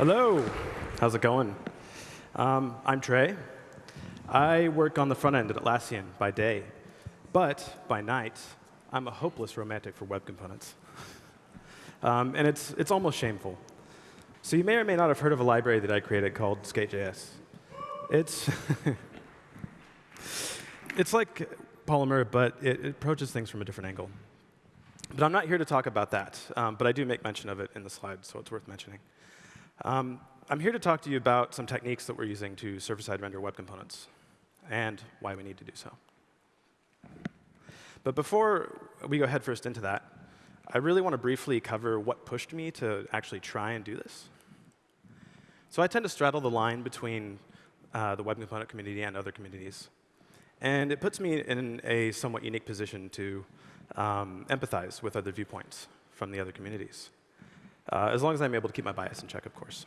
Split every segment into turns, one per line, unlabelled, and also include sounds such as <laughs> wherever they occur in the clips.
Hello. How's it going? Um, I'm Trey. I work on the front end at Atlassian by day, but by night, I'm a hopeless romantic for web components. Um, and it's, it's almost shameful. So you may or may not have heard of a library that I created called Skate.js. It's, <laughs> it's like Polymer, but it, it, approaches things from a different angle. But I'm not here to talk about that, um, but I do make mention of it in the slides, so it's worth mentioning. Um, I'm here to talk to you about some techniques that we're using to server-side render web components and why we need to do so. But before we go headfirst into that, I really want to briefly cover what pushed me to actually try and do this. So I tend to straddle the line between uh, the web component community and other communities. And it puts me in a somewhat unique position to um, empathize with other viewpoints from the other communities, uh, as long as I'm able to keep my bias in check, of course.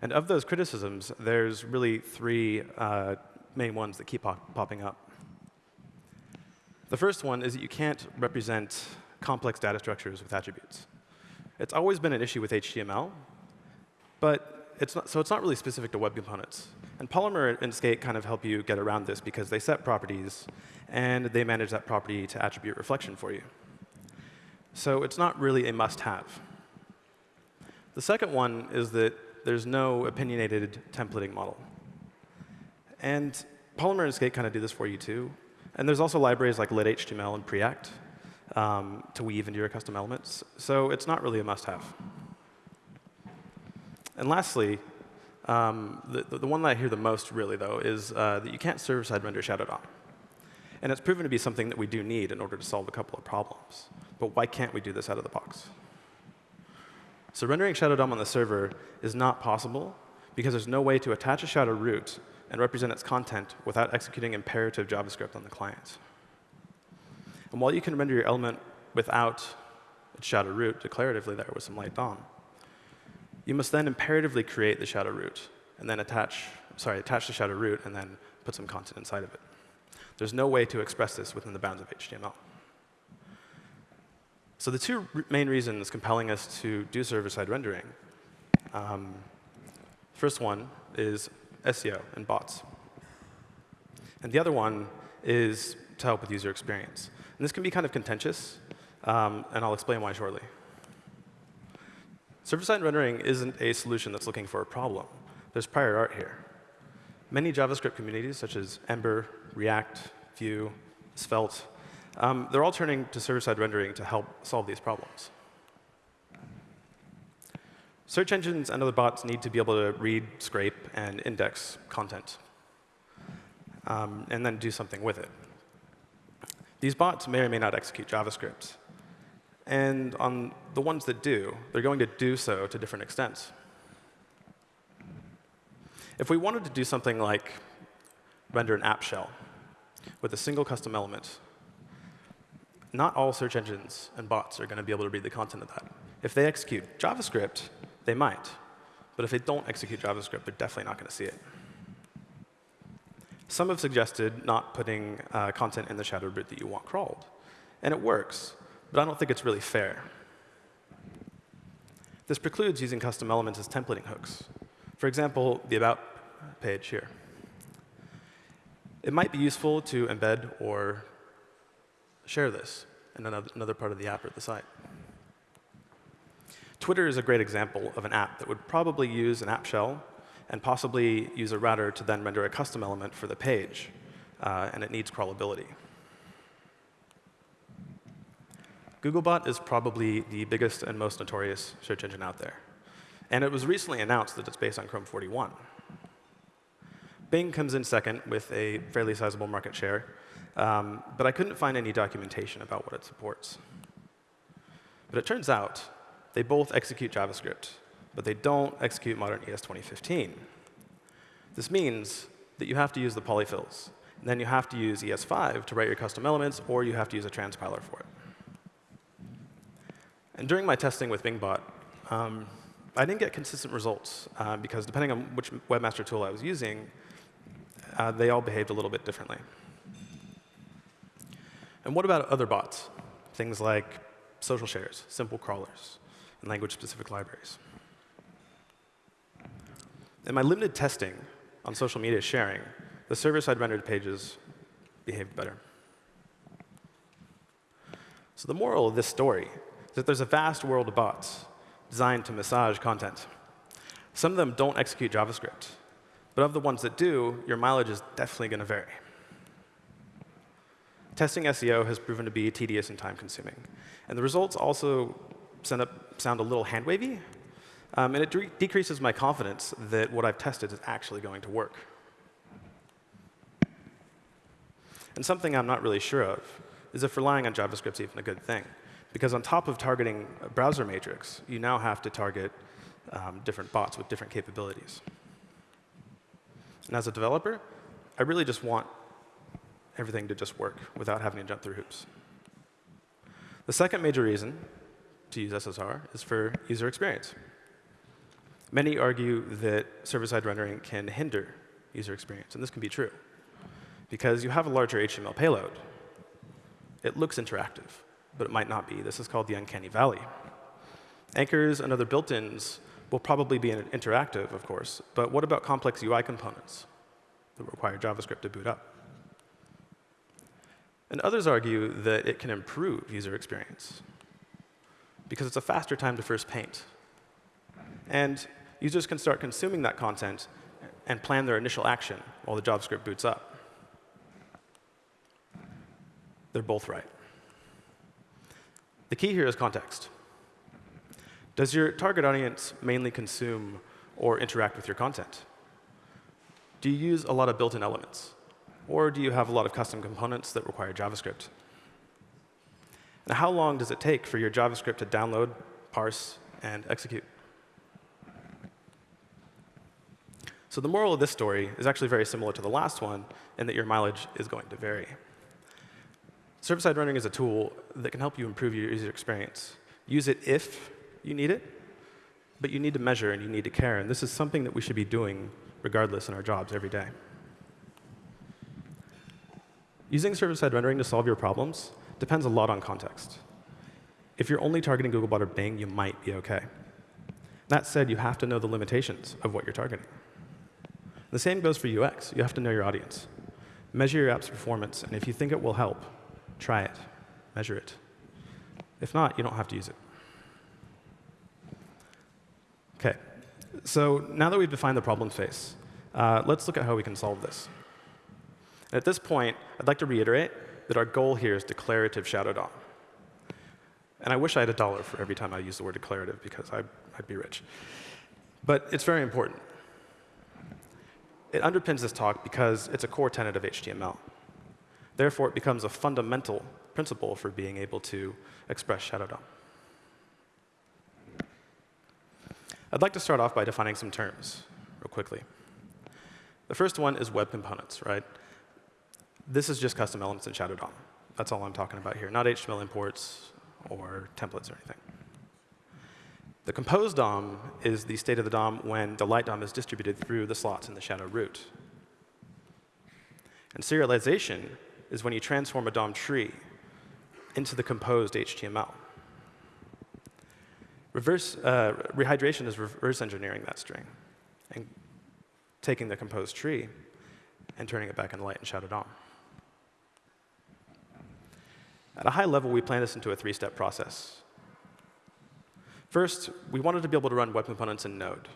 And of those criticisms, there's really three uh, main ones that keep pop popping up. The first one is that you can't represent complex data structures with attributes. It's always been an issue with HTML, but it's not, so it's not really specific to web components. And Polymer and Skate kind of help you get around this because they set properties, and they manage that property to attribute reflection for you. So it's not really a must-have. The second one is that there's no opinionated templating model. And Polymer and Skate kind of do this for you, too. And there's also libraries like lit-html and Preact um, to weave into your custom elements. So it's not really a must-have. And lastly, um, the, the one that I hear the most, really, though, is uh, that you can't server-side render Shadow DOM. And it's proven to be something that we do need in order to solve a couple of problems. But why can't we do this out of the box? So rendering Shadow DOM on the server is not possible because there's no way to attach a shadow root and represent its content without executing imperative JavaScript on the client. And while you can render your element without its shadow root declaratively there with some light DOM, you must then imperatively create the shadow root and then attach, sorry, attach the shadow root and then put some content inside of it. There's no way to express this within the bounds of HTML. So the two main reasons compelling us to do server-side rendering, um, first one is SEO and bots. And the other one is to help with user experience. And this can be kind of contentious, um, and I'll explain why shortly. Server-side rendering isn't a solution that's looking for a problem. There's prior art here. Many JavaScript communities, such as Ember, React, Vue, Svelte, um, they're all turning to server-side rendering to help solve these problems. Search engines and other bots need to be able to read, scrape, and index content, um, and then do something with it. These bots may or may not execute JavaScript. And on the ones that do, they're going to do so to different extents. If we wanted to do something like render an app shell with a single custom element, not all search engines and bots are going to be able to read the content of that. If they execute JavaScript, they might. But if they don't execute JavaScript, they're definitely not going to see it. Some have suggested not putting uh, content in the shadow root that you want crawled. And it works, but I don't think it's really fair. This precludes using custom elements as templating hooks. For example, the About page here. It might be useful to embed or share this in another, part of the app or the site. Twitter is a great example of an app that would probably use an app shell and possibly use a router to then render a custom element for the page. Uh, and it needs crawlability. Googlebot is probably the biggest and most notorious search engine out there. And it was recently announced that it's based on Chrome 41. Bing comes in second with a fairly sizable market share, um, but I couldn't find any documentation about what it supports. But it turns out they both execute JavaScript, but they don't execute modern ES 2015. This means that you have to use the polyfills. And then you have to use ES5 to write your custom elements, or you have to use a transpiler for it. And during my testing with BingBot, um, I didn't get consistent results, uh, because depending on which webmaster tool I was using, uh, they all behaved a little bit differently. And what about other bots? Things like social shares, simple crawlers, and language-specific libraries. In my limited testing on social media sharing, the server-side rendered pages behaved better. So the moral of this story is that there's a vast world of bots designed to massage content. Some of them don't execute JavaScript. But of the ones that do, your mileage is definitely going to vary. Testing SEO has proven to be tedious and time-consuming. And the results also up, sound a little hand-wavy. Um, and it decreases my confidence that what I've tested is actually going to work. And something I'm not really sure of is if relying on JavaScript is even a good thing. Because on top of targeting a browser matrix, you now have to target um, different bots with different capabilities. And as a developer, I really just want everything to just work without having to jump through hoops. The second major reason to use SSR is for user experience. Many argue that server-side rendering can hinder user experience, and this can be true. Because you have a larger HTML payload. It looks interactive but it might not be. This is called the uncanny valley. Anchors and other built-ins will probably be interactive, of course, but what about complex UI components that require JavaScript to boot up? And others argue that it can improve user experience because it's a faster time to first paint. And users can start consuming that content and plan their initial action while the JavaScript boots up. They're both right. The key here is context. Does your target audience mainly consume or interact with your content? Do you use a lot of built-in elements? Or do you have a lot of custom components that require JavaScript? And how long does it take for your JavaScript to download, parse, and execute? So the moral of this story is actually very similar to the last one in that your mileage is going to vary. Server-side rendering is a tool that can help you improve your user experience. Use it if you need it, but you need to measure and you need to care. And this is something that we should be doing regardless in our jobs every day. Using server-side rendering to solve your problems depends a lot on context. If you're only targeting Googlebot or Bing, you might be OK. That said, you have to know the limitations of what you're targeting. The same goes for UX. You have to know your audience. Measure your app's performance, and if you think it will help, Try it. Measure it. If not, you don't have to use it. OK. So now that we've defined the problem space, uh, let's look at how we can solve this. And at this point, I'd like to reiterate that our goal here is declarative shadow DOM. And I wish I had a dollar for every time I use the word declarative, because I'd, I'd be rich. But it's very important. It underpins this talk because it's a core tenet of HTML. Therefore, it becomes a fundamental principle for being able to express Shadow DOM. I'd like to start off by defining some terms real quickly. The first one is web components, right? This is just custom elements in Shadow DOM. That's all I'm talking about here, not HTML imports or templates or anything. The compose DOM is the state of the DOM when the light DOM is distributed through the slots in the shadow root. And serialization is when you transform a DOM tree into the composed HTML. Reverse, uh, rehydration is reverse engineering that string and taking the composed tree and turning it back into light and shadow DOM. At a high level, we plan this into a three-step process. First, we wanted to be able to run web components in Node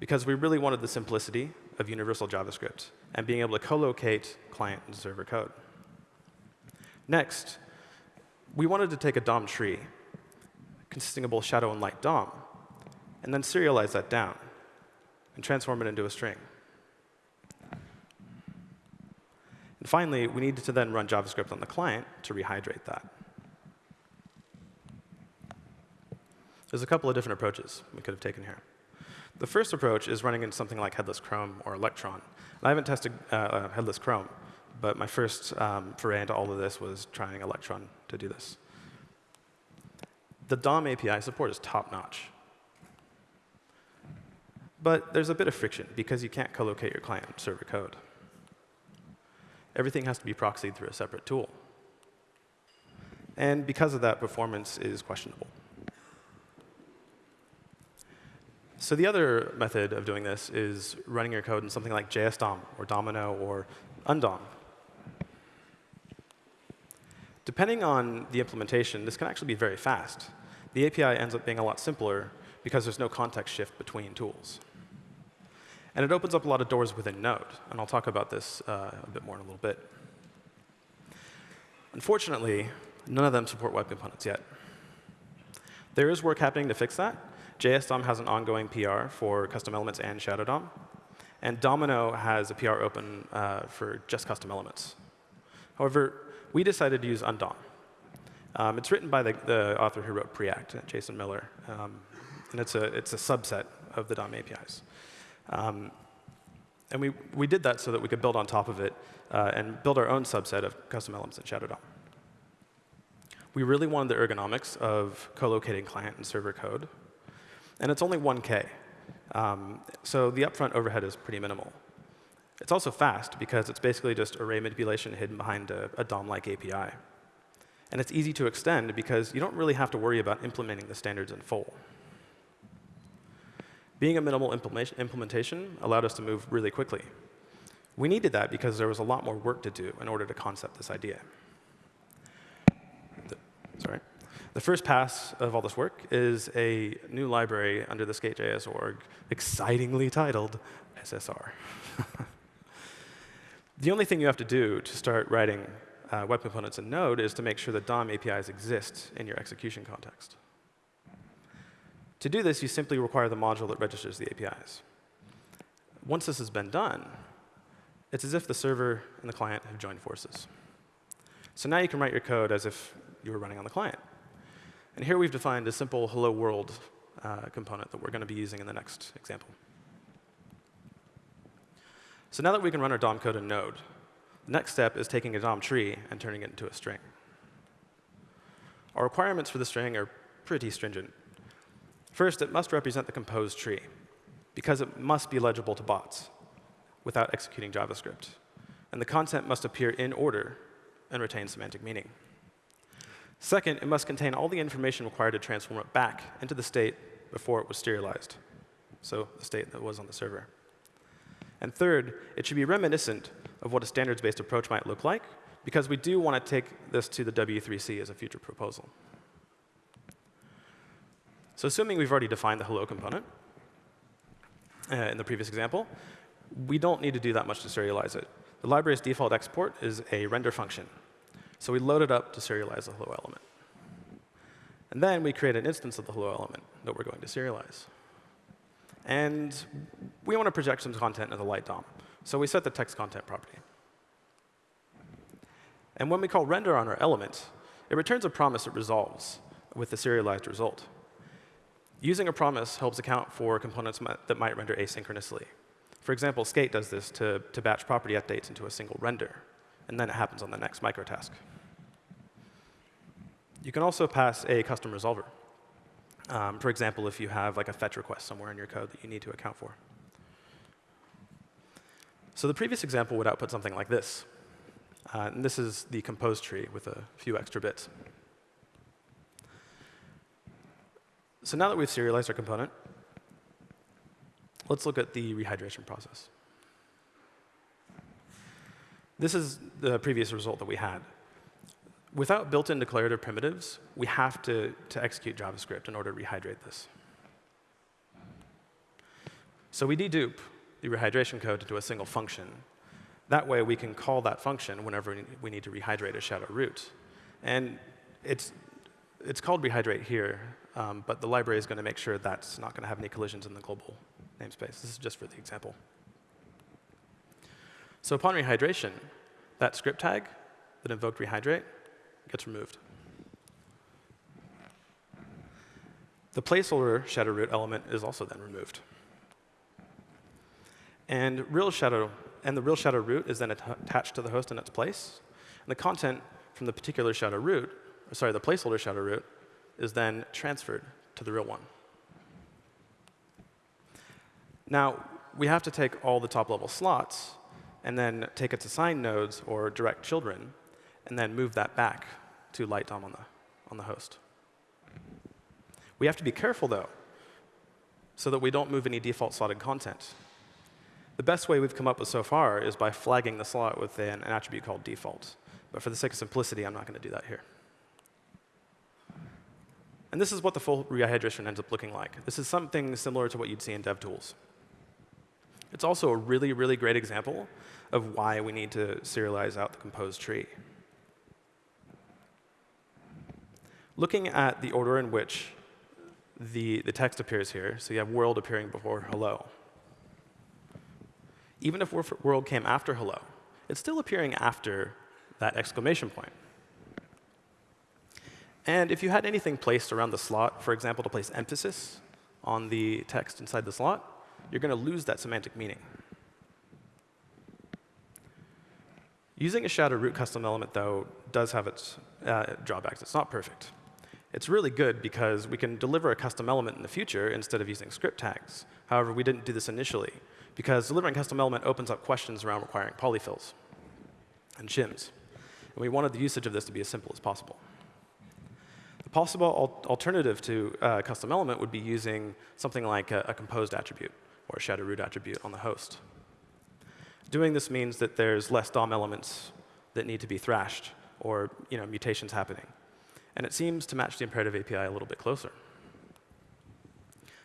because we really wanted the simplicity of universal JavaScript and being able to co-locate client and server code. Next, we wanted to take a DOM tree consisting of both shadow and light DOM, and then serialize that down and transform it into a string. And finally, we need to then run JavaScript on the client to rehydrate that. There's a couple of different approaches we could have taken here. The first approach is running in something like Headless Chrome or Electron. And I haven't tested uh, uh, Headless Chrome, but my first um, foray into all of this was trying Electron to do this. The DOM API support is top-notch. But there's a bit of friction because you can't co-locate your client server code. Everything has to be proxied through a separate tool. And because of that, performance is questionable. So the other method of doing this is running your code in something like JSDOM or Domino or undom. Depending on the implementation, this can actually be very fast. The API ends up being a lot simpler because there's no context shift between tools. And it opens up a lot of doors within Node. And I'll talk about this uh, a bit more in a little bit. Unfortunately, none of them support web components yet. There is work happening to fix that. JSDOM has an ongoing PR for custom elements and Shadow DOM. And Domino has a PR open uh, for just custom elements. However, we decided to use undom. Um, it's written by the, the, author who wrote Preact, Jason Miller. Um, and it's a, it's a subset of the DOM APIs. Um, and we, we did that so that we could build on top of it uh, and build our own subset of custom elements in Shadow DOM. We really wanted the ergonomics of co-locating client and server code. And it's only 1K. Um, so the upfront overhead is pretty minimal. It's also fast because it's basically just array manipulation hidden behind a, a DOM-like API. And it's easy to extend because you don't really have to worry about implementing the standards in full. Being a minimal implementation allowed us to move really quickly. We needed that because there was a lot more work to do in order to concept this idea. The, sorry. The first pass of all this work is a new library under the skate.js org, excitingly titled SSR. <laughs> the only thing you have to do to start writing uh, web components in Node is to make sure that DOM APIs exist in your execution context. To do this, you simply require the module that registers the APIs. Once this has been done, it's as if the server and the client have joined forces. So now you can write your code as if you were running on the client. And here we've defined a simple hello world uh, component that we're going to be using in the next example. So now that we can run our DOM code in Node, the next step is taking a DOM tree and turning it into a string. Our requirements for the string are pretty stringent. First, it must represent the composed tree, because it must be legible to bots without executing JavaScript. And the content must appear in order and retain semantic meaning. Second, it must contain all the information required to transform it back into the state before it was serialized, so the state that was on the server. And third, it should be reminiscent of what a standards-based approach might look like, because we do want to take this to the W3C as a future proposal. So assuming we've already defined the hello component uh, in the previous example, we don't need to do that much to serialize it. The library's default export is a render function. So we load it up to serialize the hello element. And then we create an instance of the hello element that we're going to serialize. And we want to project some content in the light DOM. So we set the text content property. And when we call render on our element, it returns a promise that resolves with the serialized result. Using a promise helps account for components that might render asynchronously. For example, Skate does this to, to batch property updates into a single render, and then it happens on the next microtask. You can also pass a custom resolver. Um, for example, if you have like a fetch request somewhere in your code that you need to account for. So the previous example would output something like this. Uh, and this is the composed tree with a few extra bits. So now that we've serialized our component, let's look at the rehydration process. This is the previous result that we had. Without built-in declarative primitives, we have to, to execute JavaScript in order to rehydrate this. So we dedupe the rehydration code into a single function. That way, we can call that function whenever we need to rehydrate a shadow root. And it's, it's called rehydrate here um, but the library is going to make sure that's not going to have any collisions in the global namespace. This is just for the example. So upon rehydration, that script tag that invoked rehydrate gets removed. The placeholder shadow root element is also then removed. And real shadow and the real shadow root is then attached to the host in its place. And the content from the particular shadow root, sorry, the placeholder shadow root is then transferred to the real one. Now, we have to take all the top-level slots and then take its assigned nodes or direct children and then move that back to light DOM on the, on the host. We have to be careful, though, so that we don't move any default slotted content. The best way we've come up with so far is by flagging the slot with an, attribute called default. But for the sake of simplicity, I'm not going to do that here. And this is what the full rehydration ends up looking like. This is something similar to what you'd see in DevTools. It's also a really, really great example of why we need to serialize out the composed tree. Looking at the order in which the, the text appears here, so you have world appearing before hello. Even if world came after hello, it's still appearing after that exclamation point. And if you had anything placed around the slot, for example, to place emphasis on the text inside the slot, you're going to lose that semantic meaning. Using a shadow root custom element, though, does have its uh, drawbacks. It's not perfect. It's really good because we can deliver a custom element in the future instead of using script tags. However, we didn't do this initially because delivering custom element opens up questions around requiring polyfills and shims. And we wanted the usage of this to be as simple as possible. Possible al alternative to uh, custom element would be using something like a, a composed attribute or a shadow root attribute on the host. Doing this means that there's less DOM elements that need to be thrashed or you know, mutations happening. And it seems to match the imperative API a little bit closer.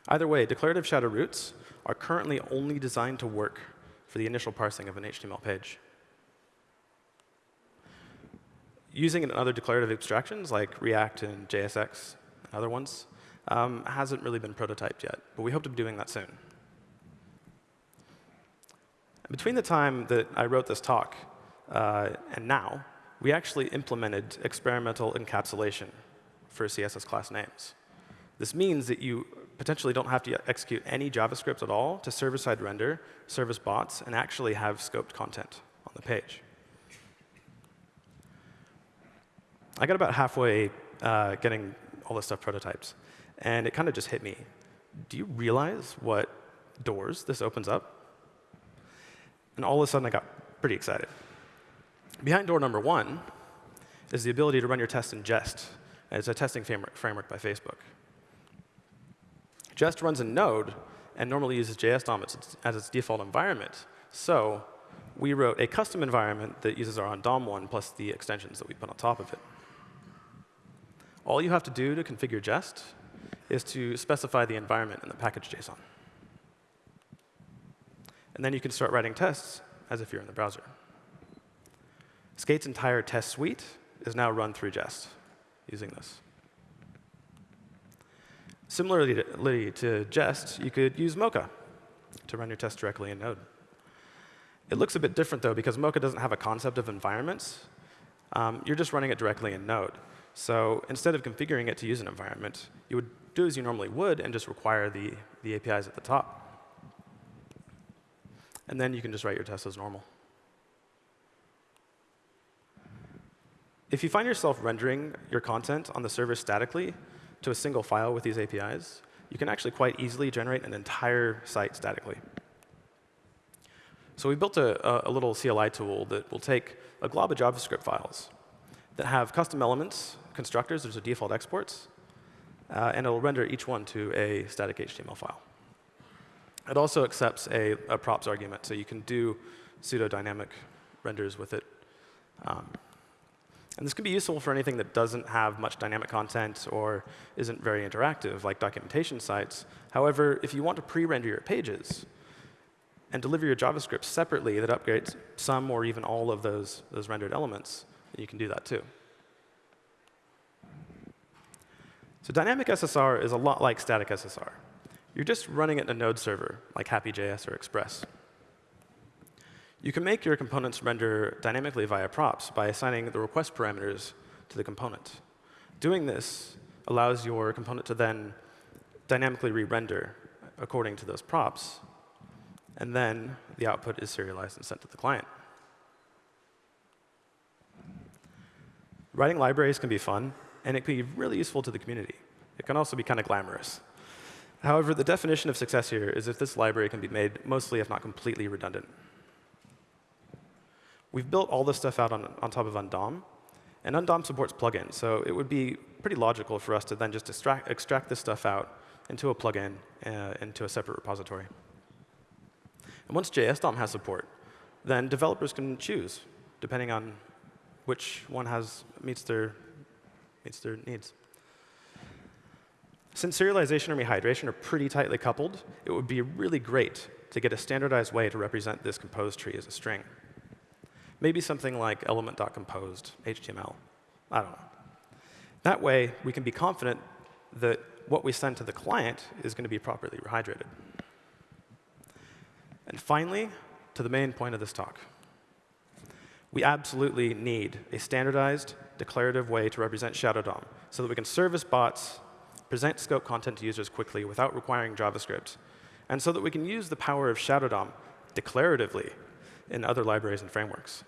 Either way, declarative shadow roots are currently only designed to work for the initial parsing of an HTML page. Using other declarative abstractions like React and JSX and other ones um, hasn't really been prototyped yet, but we hope to be doing that soon. Between the time that I wrote this talk uh, and now, we actually implemented experimental encapsulation for CSS class names. This means that you potentially don't have to execute any JavaScript at all to server-side render, service bots, and actually have scoped content on the page. I got about halfway uh, getting all this stuff prototyped, and it kind of just hit me. Do you realize what doors this opens up? And all of a sudden, I got pretty excited. Behind door number one is the ability to run your tests in Jest. It's a testing framework by Facebook. Jest runs in Node and normally uses JSDOM as its, default environment. So we wrote a custom environment that uses our undom one plus the extensions that we put on top of it. All you have to do to configure Jest is to specify the environment in the package JSON. And then you can start writing tests as if you're in the browser. Skate's entire test suite is now run through Jest using this. Similarly to, to Jest, you could use Mocha to run your tests directly in Node. It looks a bit different, though, because Mocha doesn't have a concept of environments. Um, you're just running it directly in Node. So instead of configuring it to use an environment, you would do as you normally would and just require the, the APIs at the top. And then you can just write your tests as normal. If you find yourself rendering your content on the server statically to a single file with these APIs, you can actually quite easily generate an entire site statically. So we built a, a, little CLI tool that will take a glob of JavaScript files that have custom elements, constructors, there's a default exports, uh, and it'll render each one to a static HTML file. It also accepts a, a props argument, so you can do pseudo-dynamic renders with it. Um, and this can be useful for anything that doesn't have much dynamic content or isn't very interactive, like documentation sites. However, if you want to pre-render your pages and deliver your JavaScript separately that upgrades some or even all of those, those rendered elements, you can do that too. So dynamic SSR is a lot like static SSR. You're just running it in a node server, like Hapi.js or Express. You can make your components render dynamically via props by assigning the request parameters to the component. Doing this allows your component to then dynamically re-render according to those props, and then the output is serialized and sent to the client. Writing libraries can be fun, and it can be really useful to the community. It can also be kind of glamorous. However, the definition of success here is if this library can be made mostly, if not completely, redundant. We've built all this stuff out on, on top of undom, And Undom supports plugins, so it would be pretty logical for us to then just extract, extract this stuff out into a plugin, uh, into a separate repository. And once JSDOM has support, then developers can choose, depending on which one has meets their, meets their needs. Since serialization and rehydration are pretty tightly coupled, it would be really great to get a standardized way to represent this compose tree as a string. Maybe something like element.composed HTML. I don't know. That way, we can be confident that what we send to the client is going to be properly rehydrated. And finally, to the main point of this talk. We absolutely need a standardized, declarative way to represent Shadow DOM so that we can service bots, present scope content to users quickly without requiring JavaScript, and so that we can use the power of Shadow DOM declaratively in other libraries and frameworks.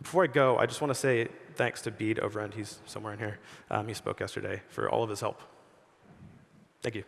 Before I go, I just want to say thanks to Bede Overend, he's somewhere in here, um, he spoke yesterday, for all of his help. Thank you.